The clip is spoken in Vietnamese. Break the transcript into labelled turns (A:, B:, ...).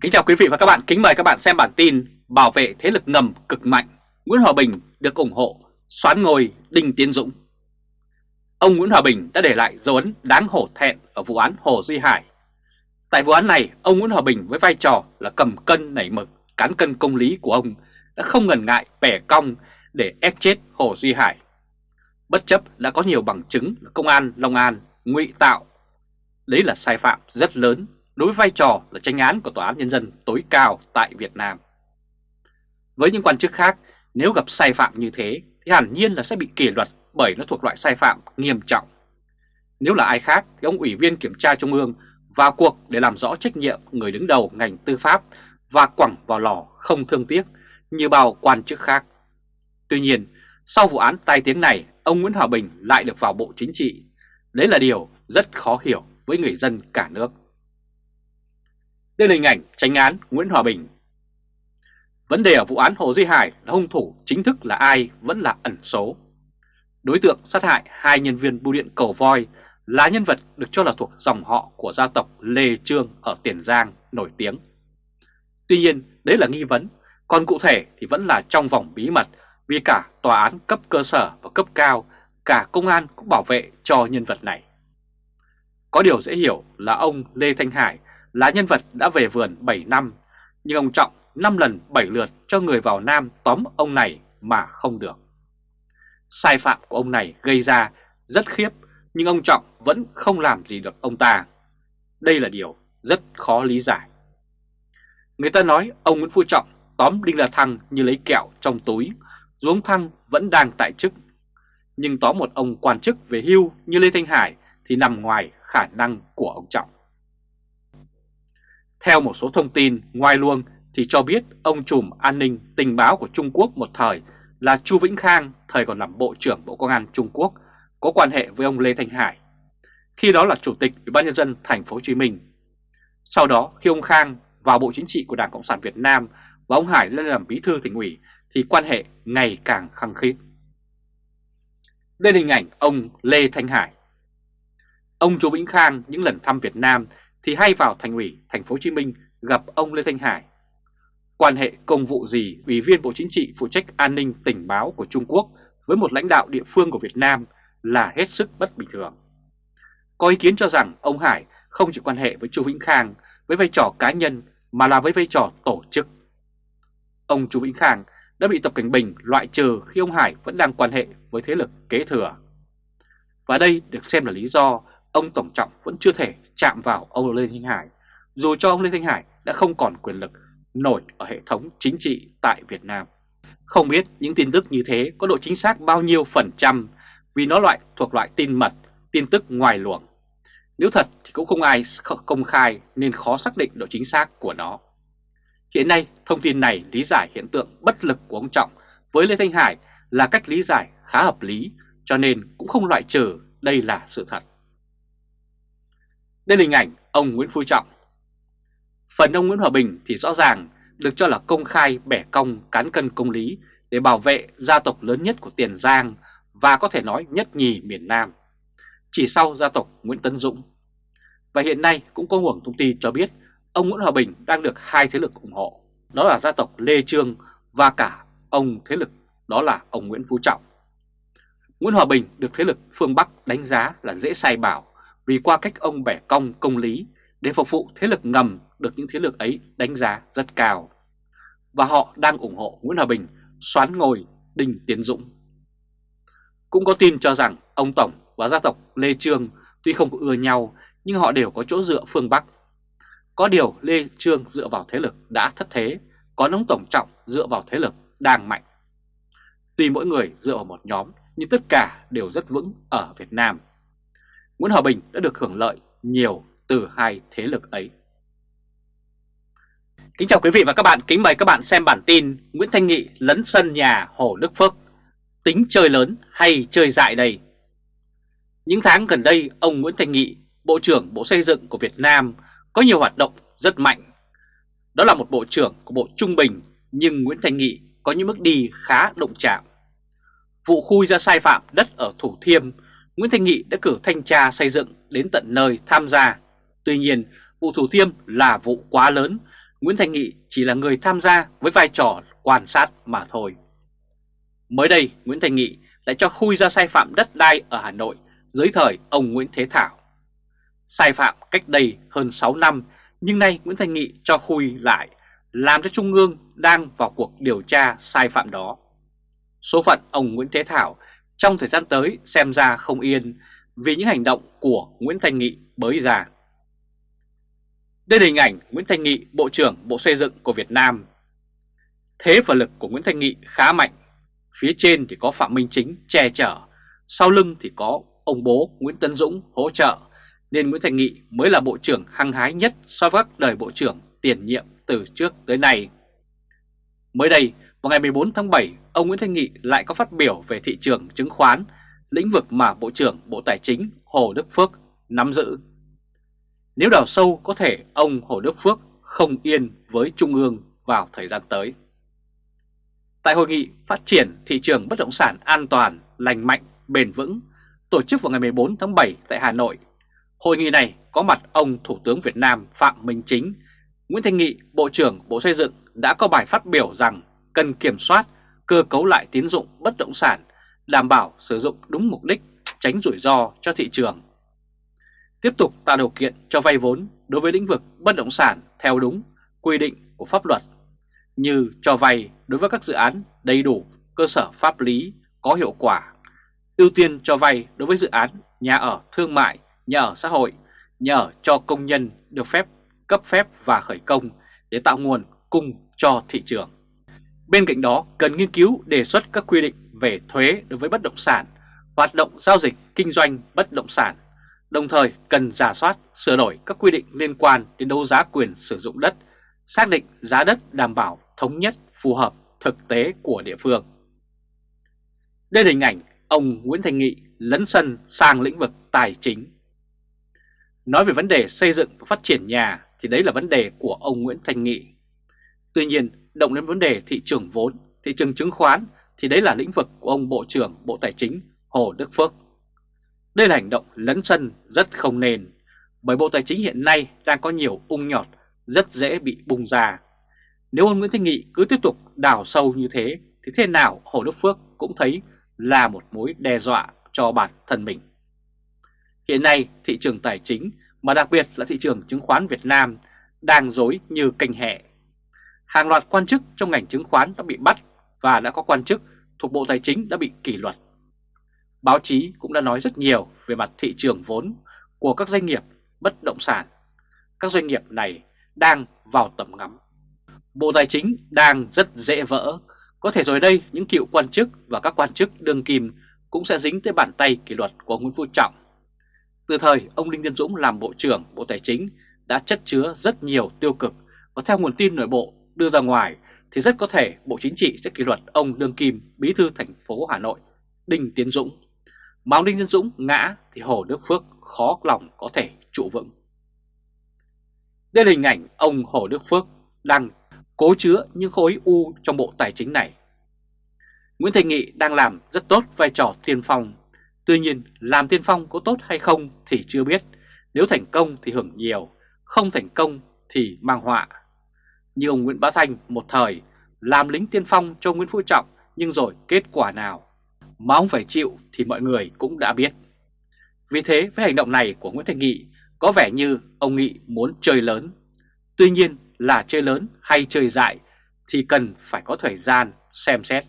A: Kính chào quý vị và các bạn, kính mời các bạn xem bản tin Bảo vệ thế lực ngầm cực mạnh, Nguyễn Hòa Bình được ủng hộ, xoán ngôi Đinh Tiến Dũng. Ông Nguyễn Hòa Bình đã để lại dấu ấn đáng hổ thẹn ở vụ án Hồ Duy Hải. Tại vụ án này, ông Nguyễn Hòa Bình với vai trò là cầm cân nảy mực, cán cân công lý của ông đã không ngần ngại bẻ cong để ép chết Hồ Duy Hải. Bất chấp đã có nhiều bằng chứng là công an Long An ngụy tạo. Đấy là sai phạm rất lớn đối với vai trò là tranh án của Tòa án Nhân dân tối cao tại Việt Nam. Với những quan chức khác, nếu gặp sai phạm như thế thì hẳn nhiên là sẽ bị kỷ luật bởi nó thuộc loại sai phạm nghiêm trọng. Nếu là ai khác thì ông Ủy viên Kiểm tra Trung ương vào cuộc để làm rõ trách nhiệm người đứng đầu ngành tư pháp và quẳng vào lò không thương tiếc như bao quan chức khác. Tuy nhiên, sau vụ án tai tiếng này, ông Nguyễn Hòa Bình lại được vào Bộ Chính trị. Đấy là điều rất khó hiểu với người dân cả nước. Đây là hình ảnh tranh án Nguyễn Hòa Bình. Vấn đề ở vụ án Hồ Duy Hải là hung thủ chính thức là ai vẫn là ẩn số. Đối tượng sát hại hai nhân viên bưu điện cầu voi là nhân vật được cho là thuộc dòng họ của gia tộc Lê Trương ở Tiền Giang nổi tiếng. Tuy nhiên, đấy là nghi vấn, còn cụ thể thì vẫn là trong vòng bí mật vì cả tòa án cấp cơ sở và cấp cao, cả công an cũng bảo vệ cho nhân vật này. Có điều dễ hiểu là ông Lê Thanh Hải là nhân vật đã về vườn 7 năm, nhưng ông Trọng 5 lần 7 lượt cho người vào Nam tóm ông này mà không được. Sai phạm của ông này gây ra rất khiếp, nhưng ông Trọng vẫn không làm gì được ông ta. Đây là điều rất khó lý giải. Người ta nói ông Nguyễn Phú Trọng tóm Đinh La Thăng như lấy kẹo trong túi, dù ông Thăng vẫn đang tại chức. Nhưng tóm một ông quan chức về hưu như Lê Thanh Hải thì nằm ngoài khả năng của ông Trọng. Theo một số thông tin ngoài luồng thì cho biết ông trùm an ninh tình báo của Trung Quốc một thời là Chu Vĩnh Khang, thời còn làm Bộ trưởng Bộ Công an Trung Quốc, có quan hệ với ông Lê Thanh Hải. Khi đó là Chủ tịch Ủy ban nhân dân thành phố Hồ Chí Minh. Sau đó khi ông Khang vào Bộ Chính trị của Đảng Cộng sản Việt Nam và ông Hải lên làm bí thư tỉnh ủy thì quan hệ ngày càng khăng khít. Đây là hình ảnh ông Lê Thanh Hải. Ông Chu Vĩnh Khang những lần thăm Việt Nam thì hay vào thành ủy, thành phố Hồ Chí Minh gặp ông Lê Thanh Hải. Quan hệ công vụ gì, Ủy viên Bộ Chính trị phụ trách an ninh tình báo của Trung Quốc với một lãnh đạo địa phương của Việt Nam là hết sức bất bình thường. Có ý kiến cho rằng ông Hải không chỉ quan hệ với Chu Vĩnh Khang với vai trò cá nhân mà là với vai trò tổ chức. Ông Chu Vĩnh Khang đã bị Tập Cảnh Bình loại trừ khi ông Hải vẫn đang quan hệ với thế lực kế thừa. Và đây được xem là lý do ông Tổng Trọng vẫn chưa thể chạm vào ông Lê Thanh Hải, dù cho ông Lê Thanh Hải đã không còn quyền lực nổi ở hệ thống chính trị tại Việt Nam. Không biết những tin tức như thế có độ chính xác bao nhiêu phần trăm vì nó loại thuộc loại tin mật, tin tức ngoài luồng. Nếu thật thì cũng không ai công khai nên khó xác định độ chính xác của nó. Hiện nay, thông tin này lý giải hiện tượng bất lực của ông Trọng với Lê Thanh Hải là cách lý giải khá hợp lý, cho nên cũng không loại trừ đây là sự thật. Đây là hình ảnh ông Nguyễn Phú Trọng. Phần ông Nguyễn Hòa Bình thì rõ ràng được cho là công khai bẻ cong cán cân công lý để bảo vệ gia tộc lớn nhất của Tiền Giang và có thể nói nhất nhì miền Nam, chỉ sau gia tộc Nguyễn Tấn Dũng. Và hiện nay cũng có nguồn thông tin cho biết ông Nguyễn Hòa Bình đang được hai thế lực ủng hộ, đó là gia tộc Lê Trương và cả ông thế lực đó là ông Nguyễn Phú Trọng. Nguyễn Hòa Bình được thế lực phương Bắc đánh giá là dễ sai bảo vì qua cách ông bẻ cong công lý để phục vụ thế lực ngầm được những thế lực ấy đánh giá rất cao. Và họ đang ủng hộ Nguyễn Hòa Bình xoán ngồi Đinh Tiến Dũng. Cũng có tin cho rằng ông Tổng và gia tộc Lê Trương tuy không có ưa nhau nhưng họ đều có chỗ dựa phương Bắc. Có điều Lê Trương dựa vào thế lực đã thất thế, có ông Tổng Trọng dựa vào thế lực đang mạnh. Tuy mỗi người dựa vào một nhóm nhưng tất cả đều rất vững ở Việt Nam. Nguyễn Hòa Bình đã được hưởng lợi nhiều từ hai thế lực ấy. Kính chào quý vị và các bạn, kính mời các bạn xem bản tin Nguyễn Thanh Nghị lấn sân nhà Hồ Đức Phước. Tính chơi lớn hay chơi dại đây? Những tháng gần đây, ông Nguyễn Thanh Nghị, Bộ trưởng Bộ Xây dựng của Việt Nam có nhiều hoạt động rất mạnh. Đó là một bộ trưởng của Bộ Trung Bình, nhưng Nguyễn Thanh Nghị có những bước đi khá động chạm. Vụ khui ra sai phạm đất ở Thủ Thiêm Nguyễn Thanh Nghị đã cử thanh tra xây dựng đến tận nơi tham gia. Tuy nhiên, vụ Thủ Thiêm là vụ quá lớn, Nguyễn Thành Nghị chỉ là người tham gia với vai trò quan sát mà thôi. Mới đây, Nguyễn Thành Nghị lại cho khui ra sai phạm đất đai ở Hà Nội dưới thời ông Nguyễn Thế Thảo. Sai phạm cách đây hơn 6 năm, nhưng nay Nguyễn Thành Nghị cho khui lại, làm cho Trung ương đang vào cuộc điều tra sai phạm đó. Số phận ông Nguyễn Thế Thảo trong thời gian tới xem ra không yên vì những hành động của Nguyễn Thanh Nghị bới ra. Đây là hình ảnh Nguyễn Thanh Nghị, Bộ trưởng Bộ Xây dựng của Việt Nam. Thế và lực của Nguyễn Thanh Nghị khá mạnh. Phía trên thì có Phạm Minh Chính che chở, sau lưng thì có ông bố Nguyễn Tân Dũng hỗ trợ, nên Nguyễn Thanh Nghị mới là Bộ trưởng hăng hái nhất so với các đời Bộ trưởng tiền nhiệm từ trước tới nay. Mới đây, vào ngày 14 tháng 7, ông Nguyễn Thanh Nghị lại có phát biểu về thị trường chứng khoán, lĩnh vực mà Bộ trưởng Bộ Tài chính Hồ Đức Phước nắm giữ. Nếu đào sâu có thể ông Hồ Đức Phước không yên với Trung ương vào thời gian tới. Tại hội nghị phát triển thị trường bất động sản an toàn, lành mạnh, bền vững tổ chức vào ngày 14 tháng 7 tại Hà Nội, hội nghị này có mặt ông Thủ tướng Việt Nam Phạm Minh Chính, Nguyễn Thanh Nghị, Bộ trưởng Bộ Xây dựng đã có bài phát biểu rằng cần kiểm soát, cơ cấu lại tín dụng bất động sản, đảm bảo sử dụng đúng mục đích, tránh rủi ro cho thị trường. Tiếp tục tạo điều kiện cho vay vốn đối với lĩnh vực bất động sản theo đúng quy định của pháp luật, như cho vay đối với các dự án đầy đủ cơ sở pháp lý có hiệu quả, ưu tiên cho vay đối với dự án nhà ở thương mại, nhà ở xã hội, nhà ở cho công nhân được phép cấp phép và khởi công để tạo nguồn cung cho thị trường. Bên cạnh đó, cần nghiên cứu đề xuất các quy định về thuế đối với bất động sản, hoạt động giao dịch kinh doanh bất động sản, đồng thời cần giả soát, sửa đổi các quy định liên quan đến đấu giá quyền sử dụng đất, xác định giá đất đảm bảo thống nhất phù hợp thực tế của địa phương. Đây là hình ảnh ông Nguyễn Thành Nghị lấn sân sang lĩnh vực tài chính. Nói về vấn đề xây dựng và phát triển nhà thì đấy là vấn đề của ông Nguyễn Thành Nghị. Tuy nhiên, động đến vấn đề thị trường vốn, thị trường chứng khoán thì đấy là lĩnh vực của ông Bộ trưởng Bộ Tài chính Hồ Đức Phước. Đây là hành động lấn sân rất không nên, bởi Bộ Tài chính hiện nay đang có nhiều ung nhọt rất dễ bị bùng ra. Nếu ông Nguyễn Thanh Nghị cứ tiếp tục đào sâu như thế thì thế nào Hồ Đức Phước cũng thấy là một mối đe dọa cho bản thân mình. Hiện nay thị trường tài chính mà đặc biệt là thị trường chứng khoán Việt Nam đang dối như canh hẹ hàng loạt quan chức trong ngành chứng khoán đã bị bắt và đã có quan chức thuộc Bộ Tài chính đã bị kỷ luật. Báo chí cũng đã nói rất nhiều về mặt thị trường vốn của các doanh nghiệp bất động sản. Các doanh nghiệp này đang vào tầm ngắm. Bộ Tài chính đang rất dễ vỡ. Có thể rồi đây, những cựu quan chức và các quan chức đương kim cũng sẽ dính tới bàn tay kỷ luật của Nguyễn Phú Trọng. Từ thời ông Đinh Tiến Dũng làm Bộ trưởng Bộ Tài chính đã chất chứa rất nhiều tiêu cực và theo nguồn tin nội bộ đưa ra ngoài thì rất có thể Bộ Chính trị sẽ kỷ luật ông Lương Kim, Bí thư thành phố Hà Nội, Đinh Tiến Dũng. Mà ông Đinh Tiến Dũng ngã thì Hồ Đức Phước khó lòng có thể trụ vững. Đây là hình ảnh ông Hồ Đức Phước đang cố chứa những khối u trong bộ tài chính này. Nguyễn Thành Nghị đang làm rất tốt vai trò tiên phong. Tuy nhiên, làm tiên phong có tốt hay không thì chưa biết. Nếu thành công thì hưởng nhiều, không thành công thì mang họa như ông Nguyễn Bá Thanh một thời, làm lính tiên phong cho Nguyễn Phú Trọng, nhưng rồi kết quả nào mà ông phải chịu thì mọi người cũng đã biết. Vì thế, với hành động này của Nguyễn Thành Nghị, có vẻ như ông Nghị muốn chơi lớn. Tuy nhiên là chơi lớn hay chơi dại thì cần phải có thời gian xem xét.